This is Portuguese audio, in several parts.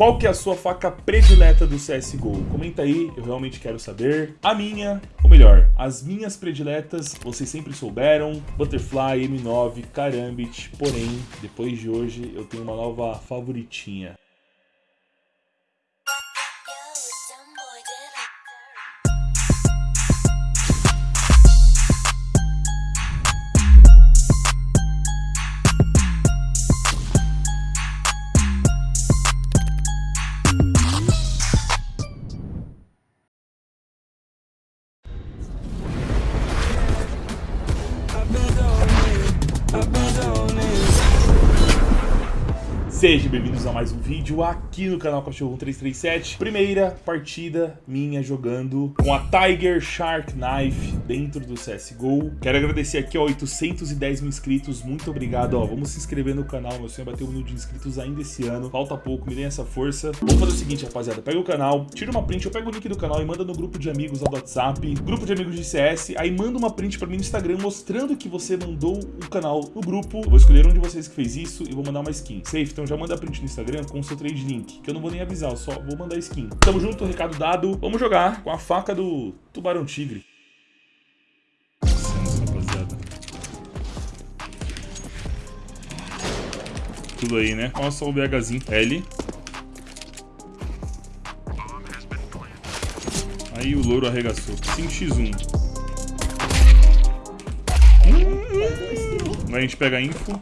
Qual que é a sua faca predileta do CSGO? Comenta aí, eu realmente quero saber. A minha, ou melhor, as minhas prediletas, vocês sempre souberam. Butterfly, M9, Karambit. Porém, depois de hoje, eu tenho uma nova favoritinha. Sejam bem-vindos a mais um vídeo aqui no canal Cachorro 337 Primeira partida minha jogando com a Tiger Shark Knife dentro do CSGO Quero agradecer aqui, ó, 810 mil inscritos, muito obrigado, ó. Vamos se inscrever no canal, meu sonho é bater um milhão de inscritos ainda esse ano. Falta pouco, me deem essa força. Vamos fazer o seguinte, rapaziada, pega o canal, tira uma print, eu pego o link do canal e manda no grupo de amigos lá do WhatsApp Grupo de amigos de CS, aí manda uma print pra mim no Instagram mostrando que você mandou o canal no grupo. Eu vou escolher um de vocês que fez isso e vou mandar uma skin. Safe, então já manda print no Instagram com o seu trade link, que eu não vou nem avisar, eu só vou mandar skin. Tamo junto, recado dado. Vamos jogar com a faca do Tubarão Tigre. Tudo aí, né? Nossa, o BHzinho. L. Aí o louro arregaçou. 5x1. Hum, a gente pega a info.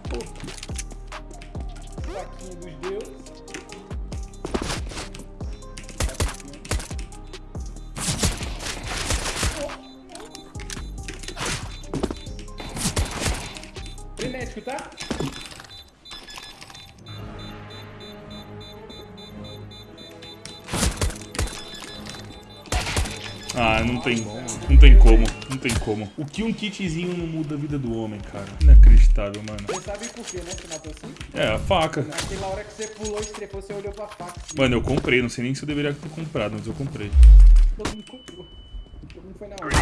Frenético, tá? Ah, não tem, não tem como, não tem como. O que um kitzinho não muda a vida do homem, cara? Inacreditável, mano. Você sabe por quê, né? Você matou assim? É, a faca. Naquela hora que você pulou e estrepou, você olhou pra faca. Assim. Mano, eu comprei, não sei nem se eu deveria ter comprado, mas eu comprei. Todo mundo comprou. Todo mundo foi na hora.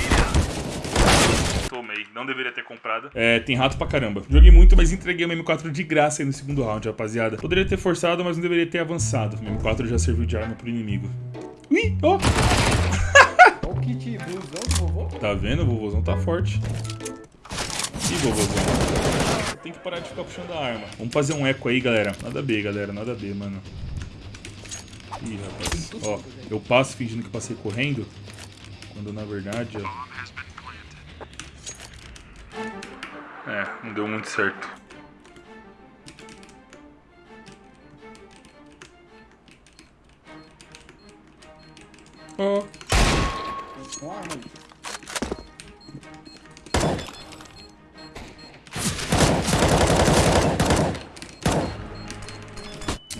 Tomei, não deveria ter comprado. É, tem rato pra caramba. Joguei muito, mas entreguei o M4 de graça aí no segundo round, rapaziada. Poderia ter forçado, mas não deveria ter avançado. O M4 já serviu de arma pro inimigo. Ui, ó. Oh. Kit blusão do vovô? Tá vendo? O vovôzão tá forte. Ih, vovôzão. Tem que parar de ficar puxando a arma. Vamos fazer um eco aí, galera. Nada B, galera. Nada B, mano. Ih, rapaz. Ó, eu passo fingindo que passei correndo. Quando na verdade, ó... É, não deu muito certo.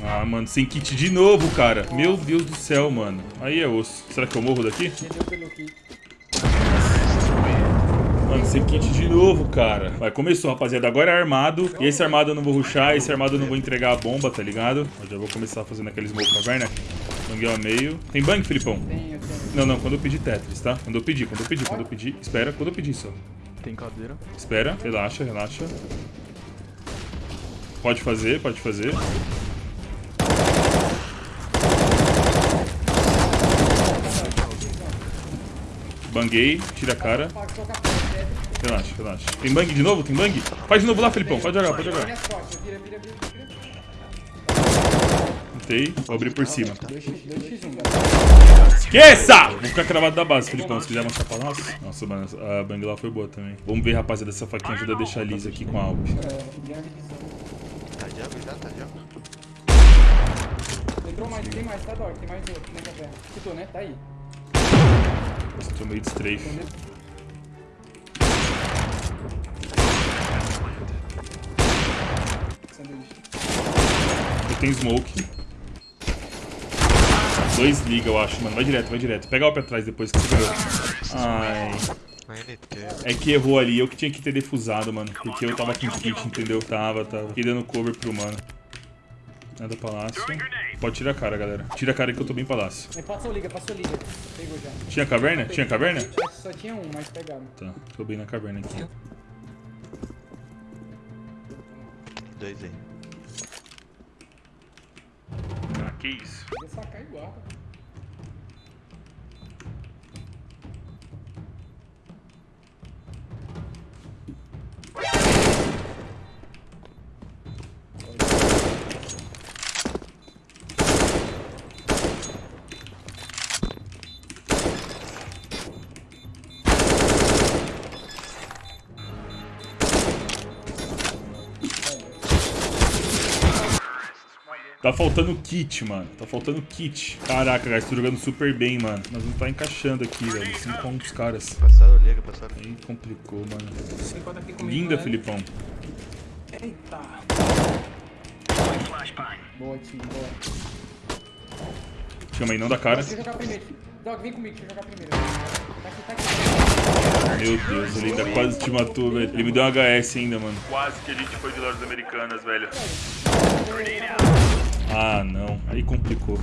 Ah, mano, sem kit de novo, cara. Meu Deus do céu, mano. Aí é osso. Será que eu morro daqui? Mano, esse kit de novo, cara. Vai, começou, rapaziada. Agora é armado. E esse armado eu não vou ruxar. Esse armado eu não vou entregar a bomba, tá ligado? Eu já vou começar fazendo aquele smoke caverna. Banguei ao meio. Tem bang, Filipão? Tenho, tenho. Não, não. Quando eu pedir Tetris, tá? Quando eu pedir, quando eu pedir, quando eu pedir. Espera, quando eu pedir só. Tem cadeira. Espera. Relaxa, relaxa. Pode fazer, pode fazer. Banguei, tira a cara. Relaxa, relaxa. Tem bang de novo? Tem bang? Faz de novo lá, Felipão. Pode jogar, pode jogar. Tentei. Vou abrir por cima. Esqueça! Vou ficar cravado da base, Felipão. Se quiser mostrar pra nós. Nossa, mano, a bang lá foi boa também. Vamos ver, rapaziada, essa faquinha ajuda a deixar lisa aqui com a Alp. Tá de água, tá de água. Entrou mais, tem mais, tá, Dog? Tem mais outro na caverna. Escutou, né? Tá aí. Nossa, tomei de strafe. Eu tenho smoke. Dois liga, eu acho, mano. Vai direto, vai direto. Pega o pé atrás depois que você pegou. Ai. É que errou ali. Eu que tinha que ter defusado, mano. Porque eu tava com kit, entendeu? Tava, tava. Fiquei dando cover pro mano. Nada palácio. Pode tirar a cara, galera. Tira a cara que eu tô bem palácio. É, passou liga, passou liga. Pegou já. Tinha caverna? Tinha caverna? Só tinha um, mas pegaram. Tá, tô bem na caverna aqui. Dois aí. Que? Vou sacar igual. Tá faltando kit, mano. Tá faltando kit. Caraca, guys, tô jogando super bem, mano. Nós vamos tá encaixando aqui, velho. 5 um dos caras. Passaram, liga, passaram. Aí complicou, mano. Linda, né? Filipão. Eita. Boa, time, boa. Chama aí, não dá cara. Deixa eu jogar primeiro. Dog, vem comigo, deixa eu jogar primeiro. Tá aqui, tá aqui. Meu Deus, ele ainda quase te matou, velho. Ele me deu um HS ainda, mano. Quase que a gente foi de lojas americanas, velho. Ah, não. Aí complicou.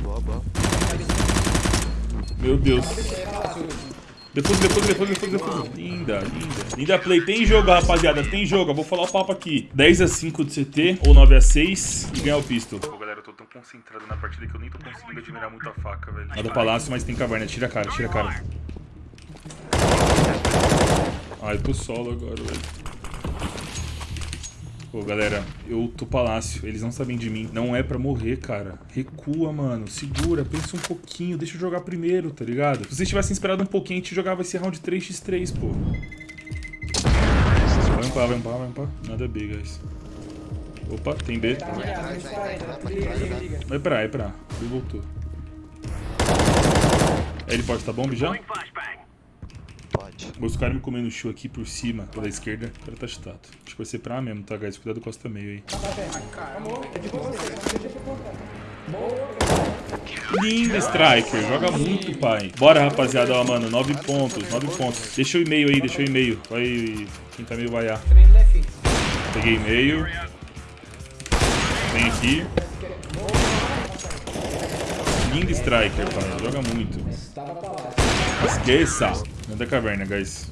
Boa, boa. Meu Deus. Depois, depois, depois, depois, depois. Linda, linda. Linda play. Tem jogo, rapaziada. Tem jogo. Eu vou falar o papo aqui. 10 a 5 de CT ou 9 a 6 e ganhar o pistol. Pô, galera, eu tô tão concentrado na partida que eu nem tô conseguindo admirar muito a faca, velho. Nada palácio, mas tem caverna. Tira a cara, tira a cara. Ai, tô solo agora, velho. Pô, galera, eu tô palácio, eles não sabem de mim. Não é pra morrer, cara. Recua, mano. Segura, pensa um pouquinho. Deixa eu jogar primeiro, tá ligado? Se vocês tivessem esperado um pouquinho, a gente jogava esse round 3x3, pô. Vai ampar, vai ampar, vai ampar. Nada B, guys. Opa, tem B. Tá ligado, vem 40. Liga, liga, liga. Vai pra vai pra. Ele voltou. Ele pode estar bomb já? Pode. Os caras me comendo show aqui por cima, pela esquerda. O cara tá chutado. Acho que vai ser pra mesmo, tá, guys? Cuidado com costa meio aí. Lindo Striker, joga muito, pai. Bora, rapaziada, ó, mano, 9 pontos, 9 pontos. Deixa o e-mail aí, deixa o e-mail. Vai, quem tá meio vaiar. Peguei e-mail. Vem aqui. Lindo Striker, pai, joga muito. Tava Esqueça. Manda caverna, guys.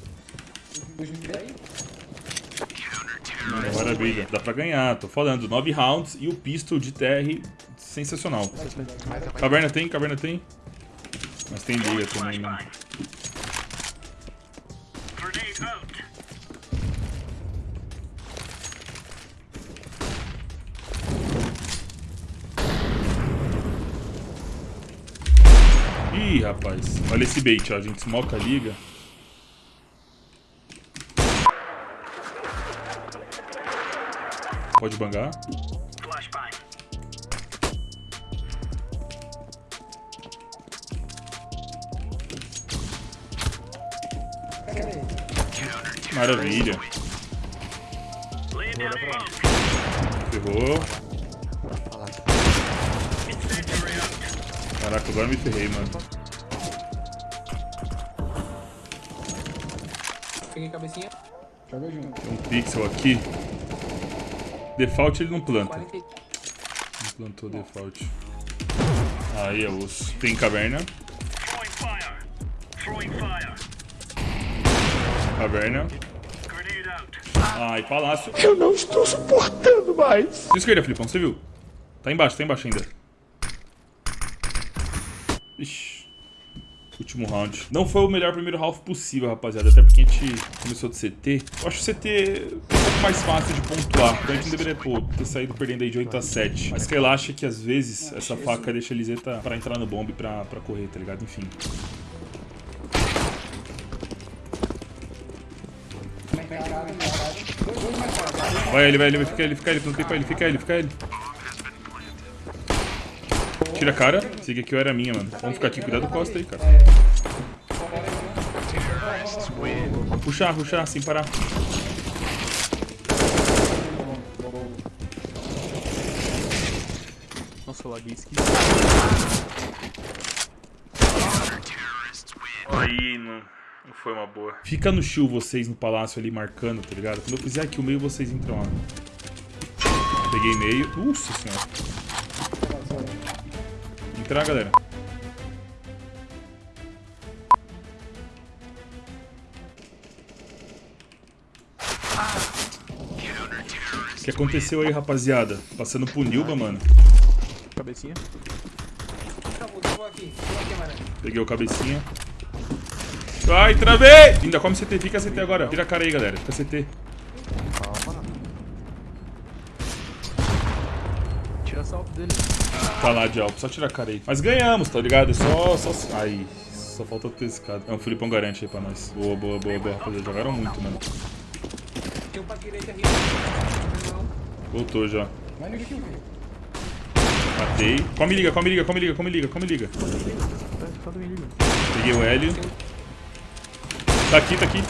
Maravilha, dá pra ganhar, tô falando. 9 rounds e o pistol de TR sensacional. Caverna tem, caverna tem. Mas tem liga também, né? Rapaz. Olha esse bait, ó. A gente smoca a liga. Pode bangar. Maravilha. Ferrou. Caraca, agora me ferrei, mano. Peguei cabecinha. Joga junto. Tem um pixel aqui. Default ele não planta. 40 e- Não plantou default. Aí é osso. Tem caverna. Throwing fire. Throwing fire. Caverna. Ai, palácio. Eu não estou suportando mais. Esquerda, Filipão, você viu? Tá embaixo, tá embaixo ainda. Ixi. Último round. Não foi o melhor primeiro half possível, rapaziada. Até porque a gente começou de CT. Eu acho o CT um pouco mais fácil de pontuar. Então a gente não deveria pô, ter saído perdendo aí de 8 a 7. Mas relaxa que às vezes essa faca deixa a Liseta pra entrar no bomb pra, pra correr, tá ligado? Enfim. Vai ele, vai ele, vai ficar ele, fica ele, tem pra ele, fica ele, fica ele. Tira a cara. Siga que eu era minha, mano. Vamos ficar aqui, cuidado do costa aí, cara. Puxar, puxar, sem parar. Nossa, eu laguei esquisito. Aí não, não foi uma boa. Fica no chill vocês no palácio ali marcando, tá ligado? Quando eu fizer aqui o meio, vocês entram lá. Peguei meio. Nossa senhora. Entrar, galera. O que aconteceu aí, rapaziada? Passando pro Nilba, mano. Cabecinha. Peguei o cabecinha. Ai, travei! Ainda come CT, fica CT agora. Tira a cara aí, galera. Fica CT. Calma. Tira salto dele. Tá lá de alto, só tira a cara aí. Mas ganhamos, tá ligado? É só. só... Ai, só falta ter esse cara. É um Filipão garante aí pra nós. Boa, boa, boa, boa, rapaziada. Jogaram muito, mano. Um. Voltou já. Matei. Come liga, come liga, come liga, come liga, come liga. Peguei o Hélio. Tá aqui, tá aqui.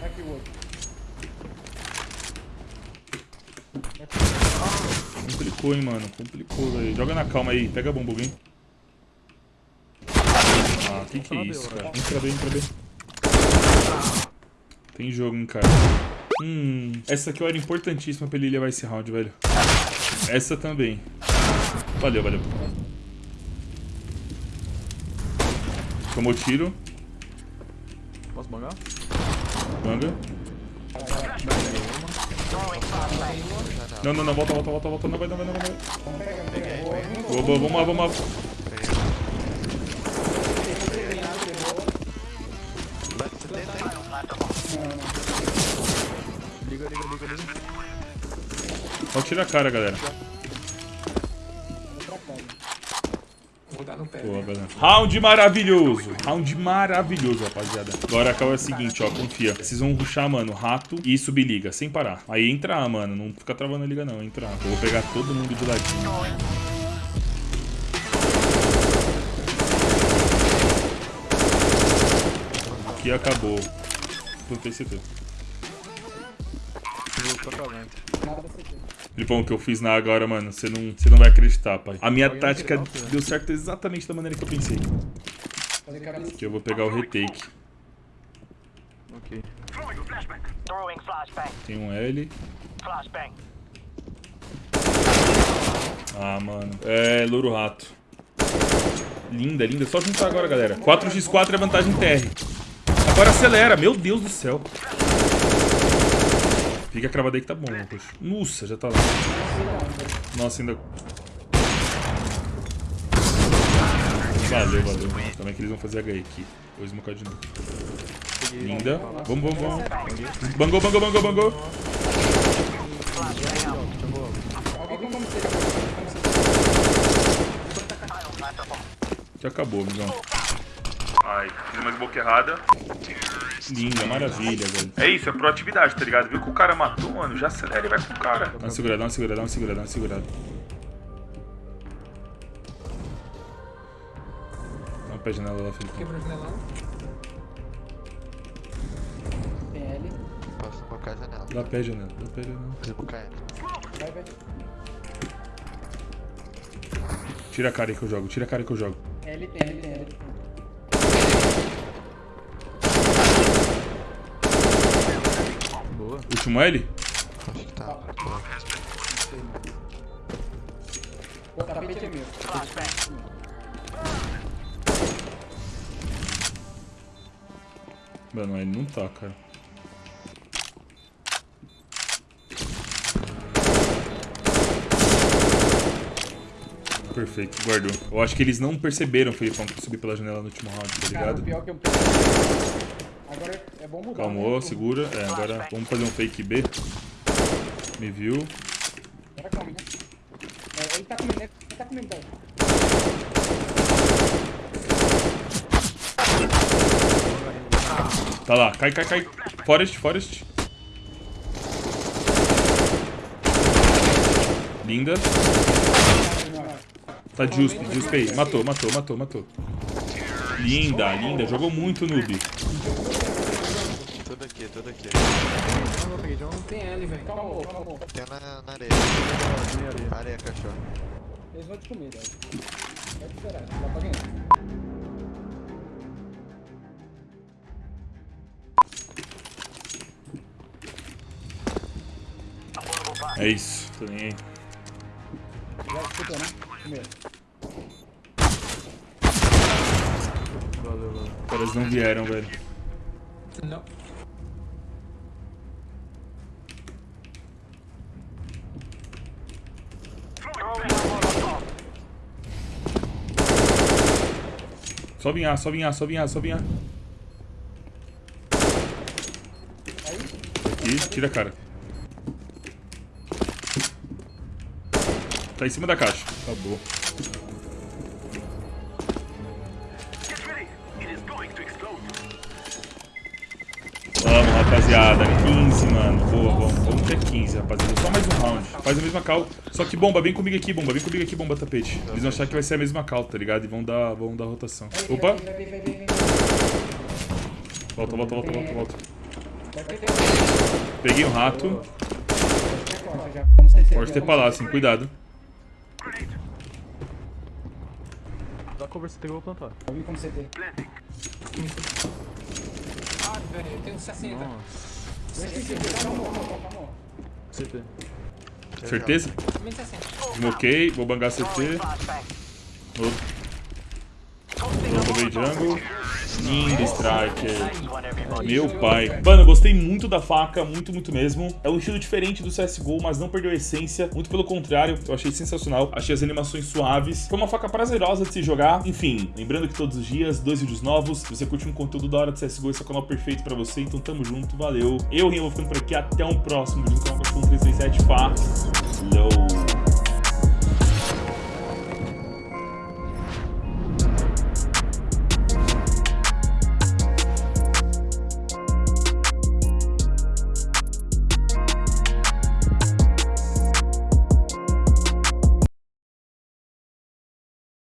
Tá aqui o outro. Complicou, hein, mano. Complicou, velho. Joga na calma aí. Pega a bomba, alguém. Ah, que que é isso, cara? Entra bem, entra bem. Tem jogo, hein, cara. Hum, essa aqui era importantíssima pra ele levar esse round, velho. Essa também. Valeu, valeu. Tomou tiro. Posso bangar? Manga. Não, não, não. Volta, volta, volta, volta. Não vai, não vai, não vai. Não vai. Boa, boa, vamos lá, vamos lá. Liga, liga, liga, liga. Só tira a cara, galera. Vou dar no pé. Boa, galera. Round maravilhoso. Round maravilhoso, rapaziada. Agora acaba é o seguinte, ó. Confia. Vocês vão ruxar, mano, rato e subir liga, sem parar. Aí entra A, mano. Não fica travando a liga, não. Entra A. Eu vou pegar todo mundo de ladinho. Aqui acabou. Tem CT. Nada da CT. Filipão, o que eu fiz na agora, mano, você não, você não vai acreditar, pai. A minha tática deu certo exatamente da maneira que eu pensei. Que eu vou pegar o retake. Ok. Tem um L. Ah, mano. É, louro rato. Linda, linda. Só juntar agora, galera. 4x4 é vantagem TR. Agora acelera. Meu Deus do céu. Fica cravado aí que tá bom, Lucas. Nossa, já tá lá. Nossa, ainda... Valeu, valeu. Também que eles vão fazer HE aqui. Vou smocar de novo. Linda. Vamos, vamos, vamos. Bangou, bangou, bangou, bangou. Já acabou, amigão. Ai, fiz uma smoke errada. Linda, maravilha, velho. É isso, é proatividade, tá ligado? Viu que o cara matou, mano, já acelera e vai pro cara. Dá uma segurada, dá uma segurada, dá uma segurada, dá uma segurada. Dá uma pé janela lá, Felipe. Quebrou o janelão. Tem L. Posso colocar a janela. Dá pé janela, dá pé janela. Vou colocar ela. Vai, vai. Tira a cara aí que eu jogo, tira a cara aí que eu jogo. L L L tem. Boa. Último L? Acho que tá. O tapete é meu. Mano, ele não tá, cara. Perfeito, guardou. Eu acho que eles não perceberam, Felipão, que eu subi pela janela no último round, tá Cara, o ligado? pior que eu é bom mudar. Calmou, né? segura. É, agora vamos fazer um fake B. Me viu. Agora calma, né? É, ele tá comendo, né? Ele tá comendo, tá? Tá lá, cai, cai, cai. Forest, Forest. Linda. Tá justo, justo aí. Matou, matou, matou, matou. Linda, linda. Jogou muito, noob. Aqui, tudo aqui. Não, não peguei, John. Tem L, velho. Calma, calma. Tem na, na areia. Minha areia. Areia, cachorro. Eles vão te comer, velho. Pode esperar, dá pra ganhar. É isso. Tô nem aí. Já escutou, né? Primeiro. Valeu, valeu. Os caras não vieram, velho. Não. Só vinhar, só vinhar, só vinhar, só vinhar. Aqui, tira a cara. Tá em cima da caixa. Acabou. Vamos, rapaziada. 15, mano. Boa, vamos. Ter 15, rapaziada. Só mais um round. Faz a mesma cal. Só que bomba, vem comigo aqui, bomba. Vem comigo aqui, bomba tapete. Eles vão achar que vai ser a mesma cal, tá ligado? E vão dar, vão dar rotação. Opa! Volta, volta, volta, volta, volta. Peguei um rato. Pode ter palácio, hein? Cuidado. Dá cover que eu vou plantar. Eu vim como CT. Ah, velho, eu tenho 60. Nossa. CT. Certeza? Também 60. Smoquei, vou bangar CT. Outro. Outro meio jungle. Lindo striker. Meu pai. Mano, eu gostei muito da faca, muito, muito mesmo. É um estilo diferente do CSGO, mas não perdeu a essência. Muito pelo contrário, eu achei sensacional. Achei as animações suaves. Foi uma faca prazerosa de se jogar. Enfim, lembrando que todos os dias, dois vídeos novos. Se você curte um conteúdo da hora de CSGO, esse é o canal perfeito pra você. Então tamo junto, valeu. Eu, Rinho, vou ficando por aqui. Até um próximo vídeo no canal Cachorro 337. Falou!